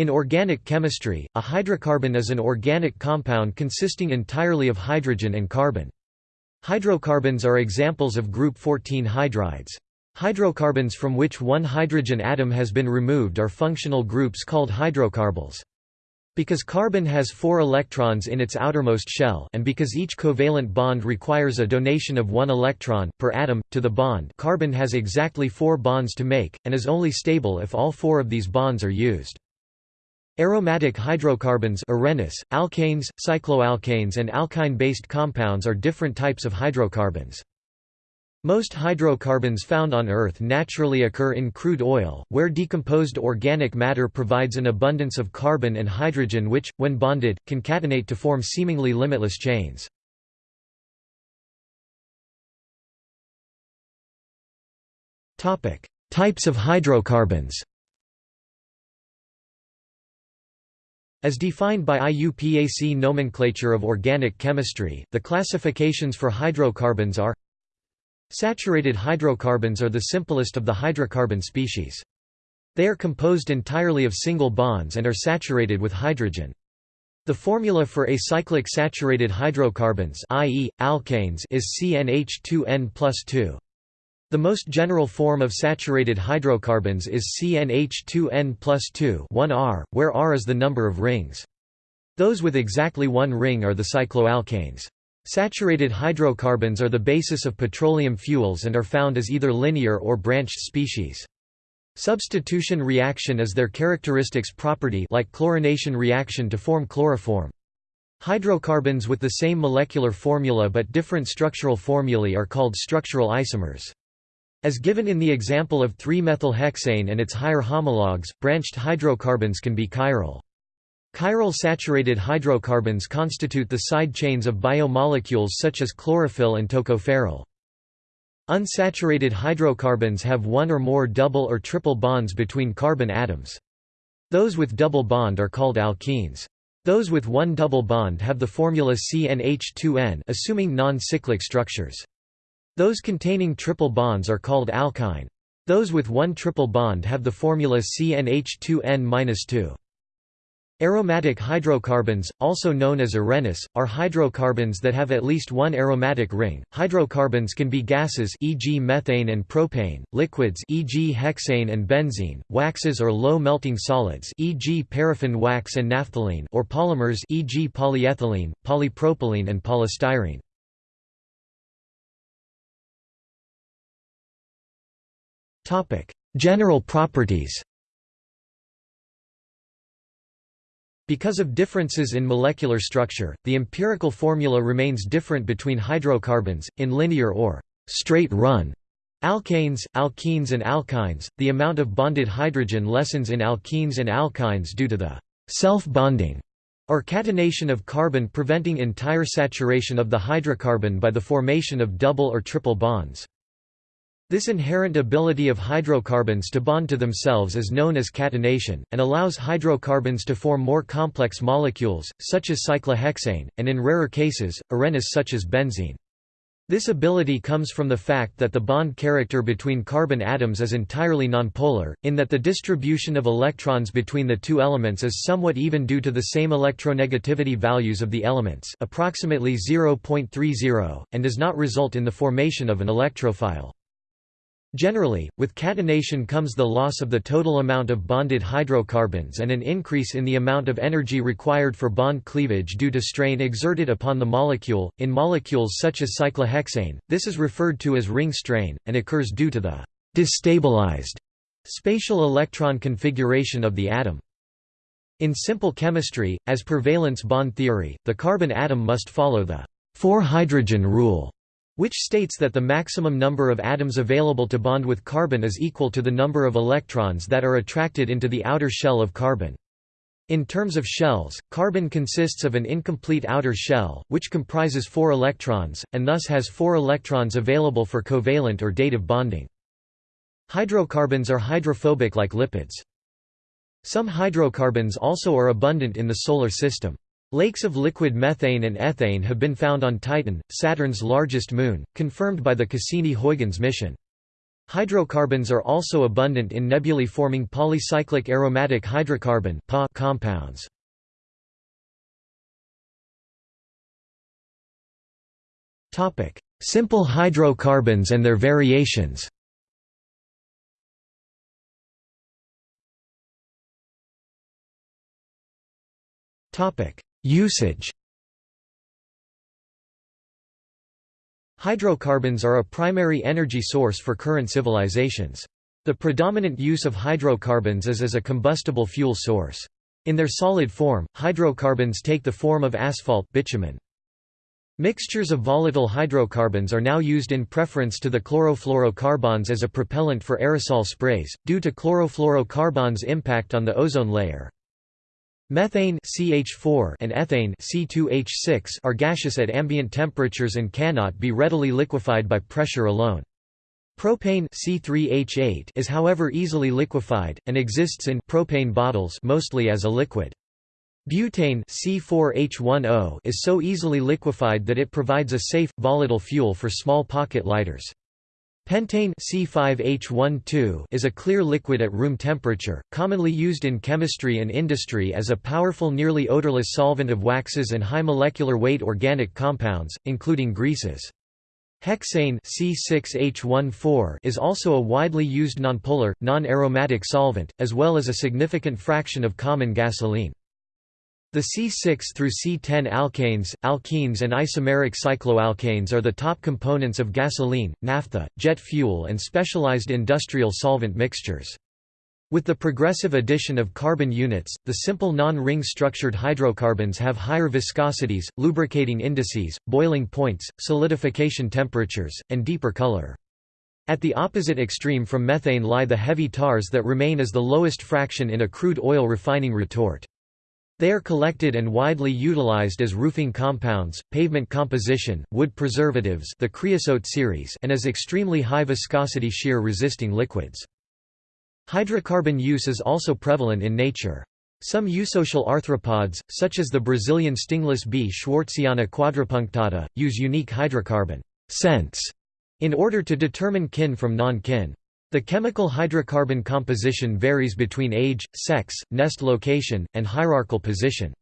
In organic chemistry, a hydrocarbon is an organic compound consisting entirely of hydrogen and carbon. Hydrocarbons are examples of group 14 hydrides. Hydrocarbons from which one hydrogen atom has been removed are functional groups called hydrocarbyls. Because carbon has four electrons in its outermost shell and because each covalent bond requires a donation of one electron, per atom, to the bond carbon has exactly four bonds to make, and is only stable if all four of these bonds are used. Aromatic hydrocarbons arenes, alkanes, cycloalkanes and alkyne-based compounds are different types of hydrocarbons. Most hydrocarbons found on Earth naturally occur in crude oil, where decomposed organic matter provides an abundance of carbon and hydrogen which, when bonded, concatenate to form seemingly limitless chains. Types of hydrocarbons As defined by IUPAC nomenclature of organic chemistry, the classifications for hydrocarbons are Saturated hydrocarbons are the simplest of the hydrocarbon species. They are composed entirely of single bonds and are saturated with hydrogen. The formula for acyclic saturated hydrocarbons i.e., alkanes is CnH2n plus 2. The most general form of saturated hydrocarbons is CnH2n plus 2 1R, where R is the number of rings. Those with exactly one ring are the cycloalkanes. Saturated hydrocarbons are the basis of petroleum fuels and are found as either linear or branched species. Substitution reaction is their characteristics property like chlorination reaction to form chloroform. Hydrocarbons with the same molecular formula but different structural formulae are called structural isomers. As given in the example of 3-methylhexane and its higher homologues, branched hydrocarbons can be chiral. Chiral saturated hydrocarbons constitute the side chains of biomolecules such as chlorophyll and tocopherol. Unsaturated hydrocarbons have one or more double or triple bonds between carbon atoms. Those with double bond are called alkenes. Those with one double bond have the formula CnH2n assuming non-cyclic structures. Those containing triple bonds are called alkyne. Those with one triple bond have the formula CnH2n-2. Aromatic hydrocarbons, also known as arenes, are hydrocarbons that have at least one aromatic ring. Hydrocarbons can be gases e.g. methane and propane, liquids e.g. hexane and benzene, waxes or low melting solids e.g. paraffin wax and naphthalene or polymers e.g. polyethylene, polypropylene and polystyrene. General properties Because of differences in molecular structure, the empirical formula remains different between hydrocarbons, in linear or straight run alkanes, alkenes and alkynes. The amount of bonded hydrogen lessens in alkenes and alkynes due to the self-bonding or catenation of carbon preventing entire saturation of the hydrocarbon by the formation of double or triple bonds. This inherent ability of hydrocarbons to bond to themselves is known as catenation, and allows hydrocarbons to form more complex molecules, such as cyclohexane, and in rarer cases, arenes such as benzene. This ability comes from the fact that the bond character between carbon atoms is entirely nonpolar, in that the distribution of electrons between the two elements is somewhat even due to the same electronegativity values of the elements approximately 0.30, and does not result in the formation of an electrophile. Generally, with catenation comes the loss of the total amount of bonded hydrocarbons and an increase in the amount of energy required for bond cleavage due to strain exerted upon the molecule. In molecules such as cyclohexane, this is referred to as ring strain, and occurs due to the destabilized spatial electron configuration of the atom. In simple chemistry, as per valence bond theory, the carbon atom must follow the four-hydrogen rule which states that the maximum number of atoms available to bond with carbon is equal to the number of electrons that are attracted into the outer shell of carbon. In terms of shells, carbon consists of an incomplete outer shell, which comprises four electrons, and thus has four electrons available for covalent or dative bonding. Hydrocarbons are hydrophobic like lipids. Some hydrocarbons also are abundant in the Solar System. Lakes of liquid methane and ethane have been found on Titan, Saturn's largest moon, confirmed by the Cassini-Huygens mission. Hydrocarbons are also abundant in nebulae forming polycyclic aromatic hydrocarbon compounds. Simple hydrocarbons and their variations Usage Hydrocarbons are a primary energy source for current civilizations. The predominant use of hydrocarbons is as a combustible fuel source. In their solid form, hydrocarbons take the form of asphalt bitumen. Mixtures of volatile hydrocarbons are now used in preference to the chlorofluorocarbons as a propellant for aerosol sprays, due to chlorofluorocarbons' impact on the ozone layer. Methane CH4 and ethane C2H6 are gaseous at ambient temperatures and cannot be readily liquefied by pressure alone. Propane C3H8 is however easily liquefied, and exists in propane bottles mostly as a liquid. Butane C4H10 is so easily liquefied that it provides a safe, volatile fuel for small pocket lighters. Pentane C5H12 is a clear liquid at room temperature, commonly used in chemistry and industry as a powerful nearly odorless solvent of waxes and high molecular weight organic compounds, including greases. Hexane C6H14 is also a widely used nonpolar, non-aromatic solvent, as well as a significant fraction of common gasoline. The C6 through C10 alkanes, alkenes and isomeric cycloalkanes are the top components of gasoline, naphtha, jet fuel and specialized industrial solvent mixtures. With the progressive addition of carbon units, the simple non-ring structured hydrocarbons have higher viscosities, lubricating indices, boiling points, solidification temperatures, and deeper color. At the opposite extreme from methane lie the heavy tars that remain as the lowest fraction in a crude oil refining retort. They are collected and widely utilized as roofing compounds, pavement composition, wood preservatives the creosote series and as extremely high viscosity shear-resisting liquids. Hydrocarbon use is also prevalent in nature. Some eusocial arthropods, such as the Brazilian stingless bee Schwartziana quadripunctata, use unique hydrocarbon scents in order to determine kin from non-kin. The chemical hydrocarbon composition varies between age, sex, nest location, and hierarchical position.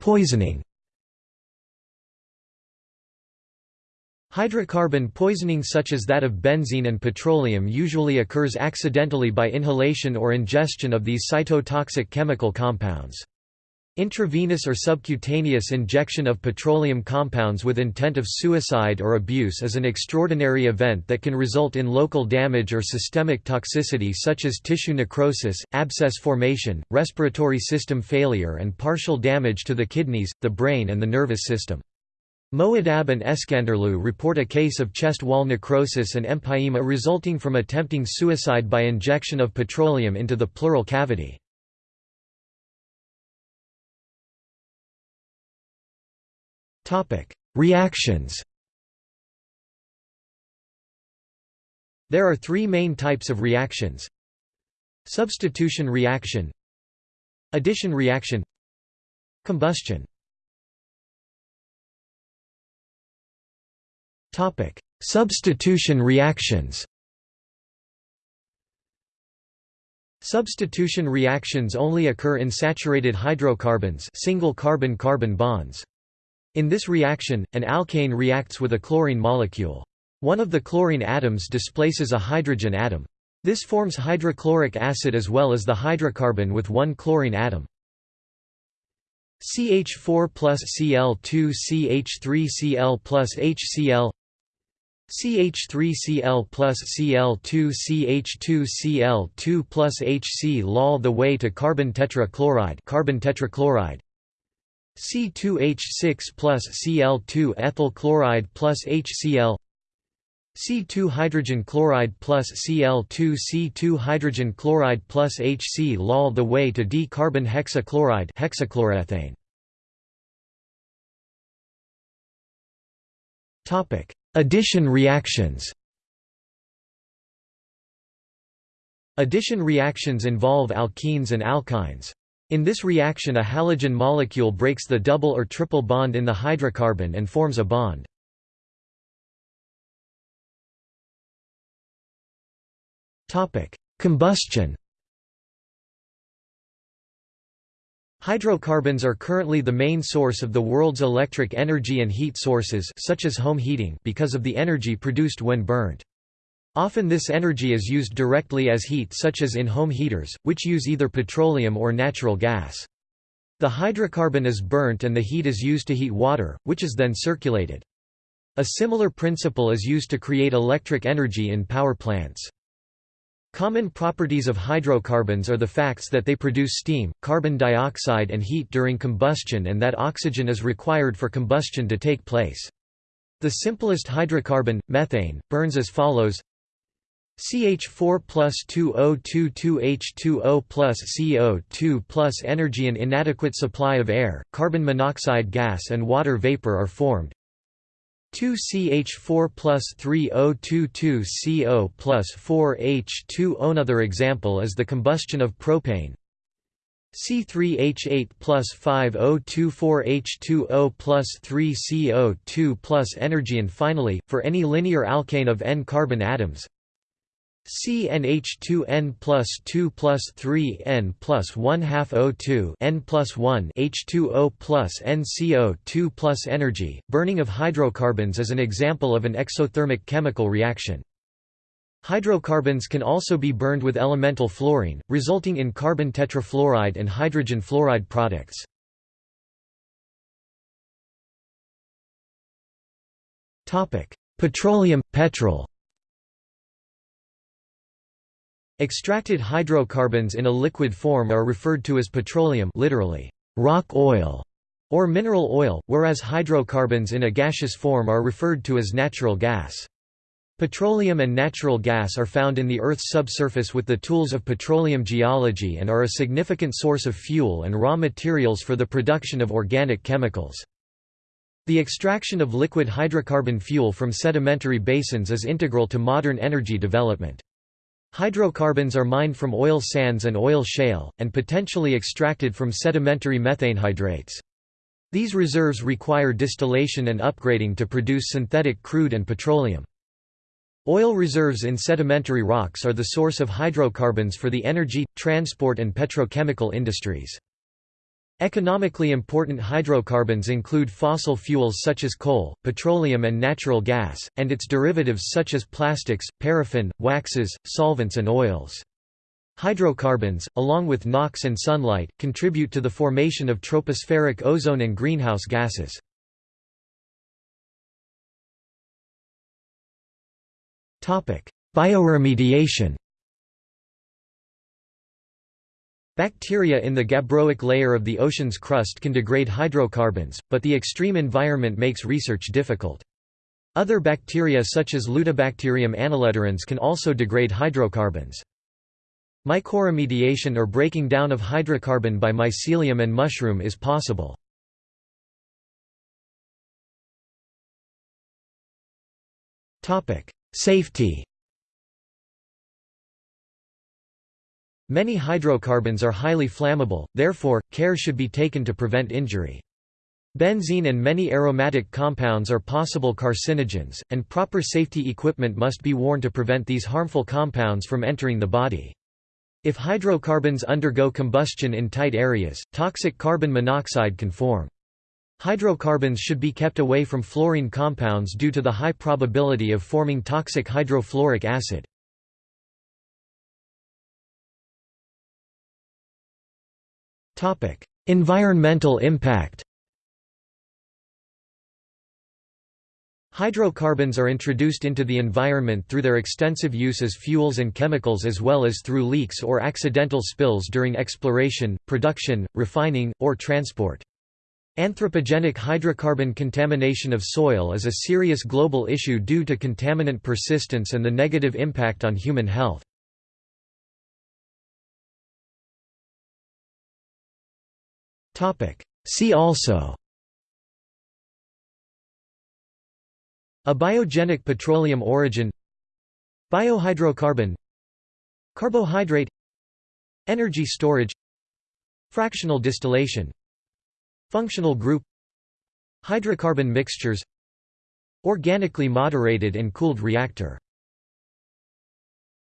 Poisoning Hydrocarbon poisoning such as that of benzene and petroleum usually occurs accidentally by inhalation or ingestion of these cytotoxic chemical compounds. Intravenous or subcutaneous injection of petroleum compounds with intent of suicide or abuse is an extraordinary event that can result in local damage or systemic toxicity such as tissue necrosis, abscess formation, respiratory system failure and partial damage to the kidneys, the brain and the nervous system. Moadab and Eskanderloo report a case of chest wall necrosis and empyema resulting from attempting suicide by injection of petroleum into the pleural cavity. Reactions There are three main types of reactions. Substitution reaction Addition reaction Combustion. Substitution reactions. Substitution reactions only occur in saturated hydrocarbons single carbon-carbon bonds. In this reaction, an alkane reacts with a chlorine molecule. One of the chlorine atoms displaces a hydrogen atom. This forms hydrochloric acid as well as the hydrocarbon with one chlorine atom. CH4 plus Cl2 CH3Cl plus HCl CH3Cl plus Cl2 CH2Cl2 plus HCl all the way to carbon tetrachloride carbon tetrachloride C2H6 plus Cl2 ethyl chloride plus HCl C2 hydrogen chloride plus Cl2 C2 hydrogen chloride plus HCl all the way to dicarbon hexachloride hexachloroethane. Topic: Addition reactions. Addition reactions involve alkenes and alkynes. In this reaction a halogen molecule breaks the double or triple bond in the hydrocarbon and forms a bond. Combustion Hydrocarbons are currently the main source of the world's electric energy and heat sources such as home heating because of the energy produced when burnt. Often this energy is used directly as heat such as in home heaters, which use either petroleum or natural gas. The hydrocarbon is burnt and the heat is used to heat water, which is then circulated. A similar principle is used to create electric energy in power plants. Common properties of hydrocarbons are the facts that they produce steam, carbon dioxide and heat during combustion and that oxygen is required for combustion to take place. The simplest hydrocarbon, methane, burns as follows CH4 plus 2022H2O plus CO2 plus energy An inadequate supply of air, carbon monoxide gas and water vapor are formed. 2CH4 plus 3022CO plus 4H2O Another example is the combustion of propane. C3H8 plus 5024H2O plus 3CO2 plus energy and finally, for any linear alkane of N-carbon atoms, CnH2n plus 2 plus 3 n plus 1 half O2 n plus 1 H2O plus NCO2 plus energy. Burning of hydrocarbons is an example of an exothermic chemical reaction. Hydrocarbons can also be burned with elemental fluorine, resulting in carbon tetrafluoride and hydrogen fluoride products. Petroleum, petrol Extracted hydrocarbons in a liquid form are referred to as petroleum literally, rock oil, or mineral oil, whereas hydrocarbons in a gaseous form are referred to as natural gas. Petroleum and natural gas are found in the Earth's subsurface with the tools of petroleum geology and are a significant source of fuel and raw materials for the production of organic chemicals. The extraction of liquid hydrocarbon fuel from sedimentary basins is integral to modern energy development. Hydrocarbons are mined from oil sands and oil shale, and potentially extracted from sedimentary methane hydrates. These reserves require distillation and upgrading to produce synthetic crude and petroleum. Oil reserves in sedimentary rocks are the source of hydrocarbons for the energy, transport and petrochemical industries. Economically important hydrocarbons include fossil fuels such as coal, petroleum and natural gas, and its derivatives such as plastics, paraffin, waxes, solvents and oils. Hydrocarbons, along with NOx and sunlight, contribute to the formation of tropospheric ozone and greenhouse gases. Bioremediation Bacteria in the gabbroic layer of the ocean's crust can degrade hydrocarbons, but the extreme environment makes research difficult. Other bacteria such as Lutibacterium anuloederans can also degrade hydrocarbons. Mycoremediation or breaking down of hydrocarbon by mycelium and mushroom is possible. Safety Many hydrocarbons are highly flammable, therefore, care should be taken to prevent injury. Benzene and many aromatic compounds are possible carcinogens, and proper safety equipment must be worn to prevent these harmful compounds from entering the body. If hydrocarbons undergo combustion in tight areas, toxic carbon monoxide can form. Hydrocarbons should be kept away from fluorine compounds due to the high probability of forming toxic hydrofluoric acid. Environmental impact Hydrocarbons are introduced into the environment through their extensive use as fuels and chemicals as well as through leaks or accidental spills during exploration, production, refining, or transport. Anthropogenic hydrocarbon contamination of soil is a serious global issue due to contaminant persistence and the negative impact on human health. See also. Abiogenic petroleum origin. Biohydrocarbon. Carbohydrate. Energy storage. Fractional distillation. Functional group. Hydrocarbon mixtures. Organically moderated and cooled reactor